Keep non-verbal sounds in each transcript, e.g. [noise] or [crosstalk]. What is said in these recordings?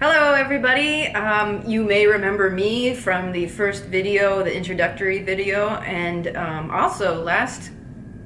Hello everybody. Um, you may remember me from the first video, the introductory video, and um, also last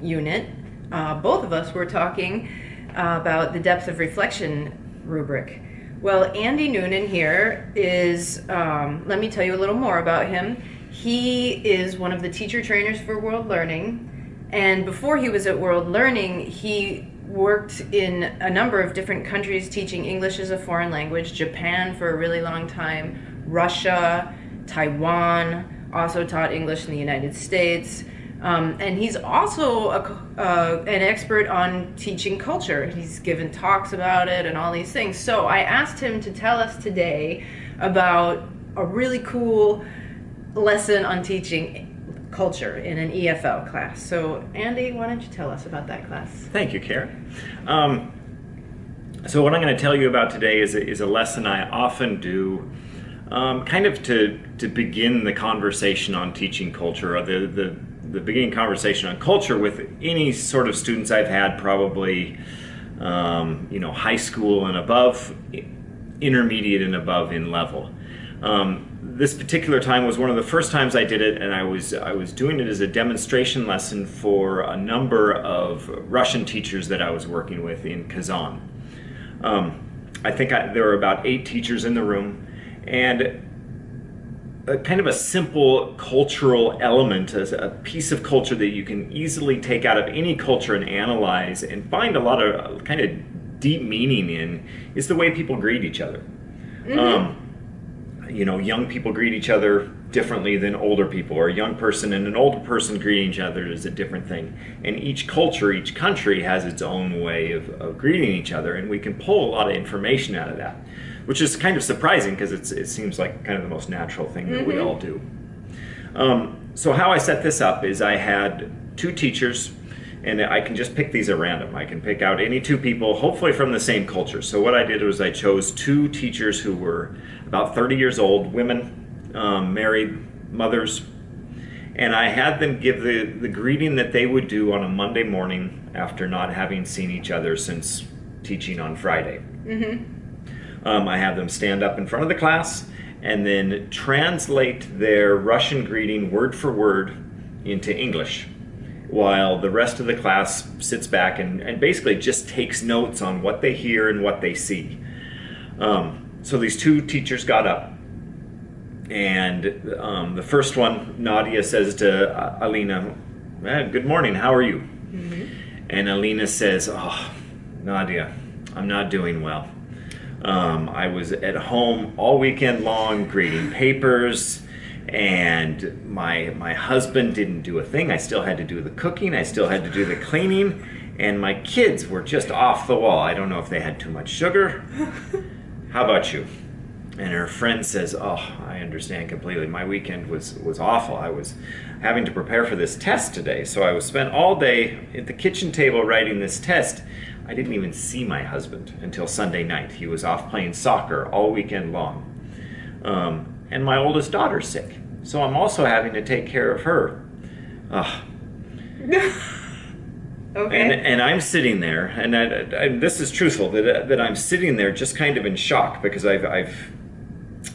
unit, uh, both of us were talking uh, about the depth of reflection rubric. Well, Andy Noonan here is, um, let me tell you a little more about him. He is one of the teacher trainers for World Learning, and before he was at World Learning, he worked in a number of different countries teaching English as a foreign language, Japan for a really long time, Russia, Taiwan, also taught English in the United States. Um, and he's also a, uh, an expert on teaching culture. He's given talks about it and all these things. So I asked him to tell us today about a really cool lesson on teaching culture in an EFL class. So Andy, why don't you tell us about that class? Thank you, Karen. Um, so what I'm going to tell you about today is a, is a lesson I often do um, kind of to, to begin the conversation on teaching culture, or the, the, the beginning conversation on culture with any sort of students I've had, probably um, you know high school and above, intermediate and above in level. Um, this particular time was one of the first times I did it, and I was I was doing it as a demonstration lesson for a number of Russian teachers that I was working with in Kazan. Um, I think I, there were about eight teachers in the room, and a kind of a simple cultural element, as a piece of culture that you can easily take out of any culture and analyze and find a lot of kind of deep meaning in, is the way people greet each other. Mm -hmm. um, you know, young people greet each other differently than older people, or a young person and an older person greeting each other is a different thing. And each culture, each country has its own way of, of greeting each other, and we can pull a lot of information out of that, which is kind of surprising because it seems like kind of the most natural thing that mm -hmm. we mm-hmm. all do. Um, so how I set this up is I had two teachers and I can just pick these at random. I can pick out any two people, hopefully from the same culture. So what I did was I chose two teachers who were about 30 years old, women, um, married mothers, and I had them give the, the greeting that they would do on a Monday morning after not having seen each other since teaching on Friday. Mm -hmm. um, I have them stand up in front of the class and then translate their Russian greeting word for word into English while the rest of the class sits back and, and basically just takes notes on what they hear and what they see. Um, so these two teachers got up and um, the first one, Nadia says to uh, Alina, eh, good morning, how are you? Mm -hmm. And Alina says, oh, Nadia, I'm not doing well. Um, I was at home all weekend long grading papers, and my my husband didn't do a thing. I still had to do the cooking. I still had to do the cleaning, and my kids were just off the wall. I don't know if they had too much sugar. [laughs] How about you? And her friend says, "Oh, I understand completely. My weekend was was awful. I was having to prepare for this test today, so I was spent all day at the kitchen table writing this test." I didn't even see my husband until Sunday night. He was off playing soccer all weekend long. Um, and my oldest daughter's sick. So I'm also having to take care of her. Ugh. [laughs] okay. And, and I'm sitting there, and I, I, this is truthful, that, that I'm sitting there just kind of in shock because I've, I've,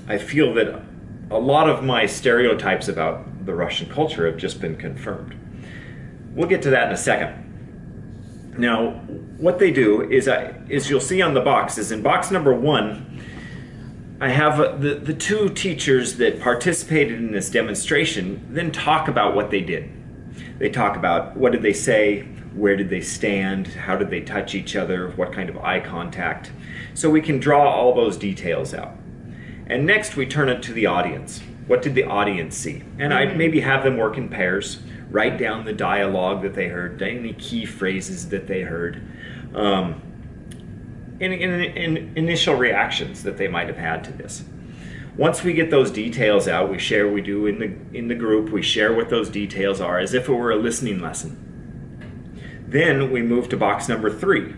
I feel that a lot of my stereotypes about the Russian culture have just been confirmed. We'll get to that in a second. Now, what they do is, I, is you'll see on the box, is in box number one, I have the, the two teachers that participated in this demonstration then talk about what they did. They talk about what did they say, where did they stand, how did they touch each other, what kind of eye contact. So we can draw all those details out. And next we turn it to the audience. What did the audience see? And I'd maybe have them work in pairs, write down the dialogue that they heard, any key phrases that they heard. Um, in, in, in initial reactions that they might have had to this. Once we get those details out, we share, we do in the, in the group, we share what those details are as if it were a listening lesson. Then we move to box number three,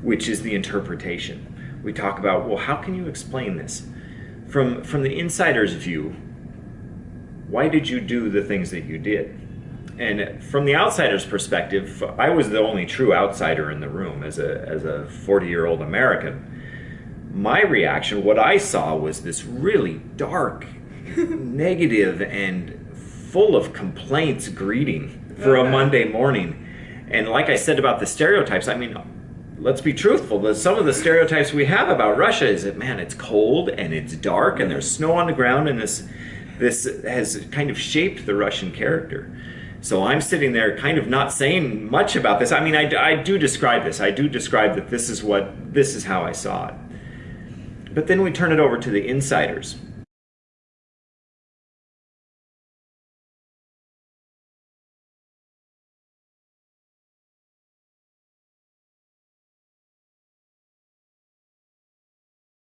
which is the interpretation. We talk about, well, how can you explain this? From, from the insider's view, why did you do the things that you did? And from the outsider's perspective, I was the only true outsider in the room as a, as a 40 year old American. my reaction, what I saw was this really dark, [laughs] negative, and full of complaints greeting for Okay. a Monday morning. And like I said about the stereotypes, I mean, let's be truthful. The- Some of the stereotypes we have about Russia is that man, it's cold and it's dark and there's snow on the ground, and this this has kind of shaped the Russian character. So I'm sitting there, kind of not saying much about this. I mean, I, I do describe this. I do describe that this is what this is how I saw it. But then we turn it over to the insiders.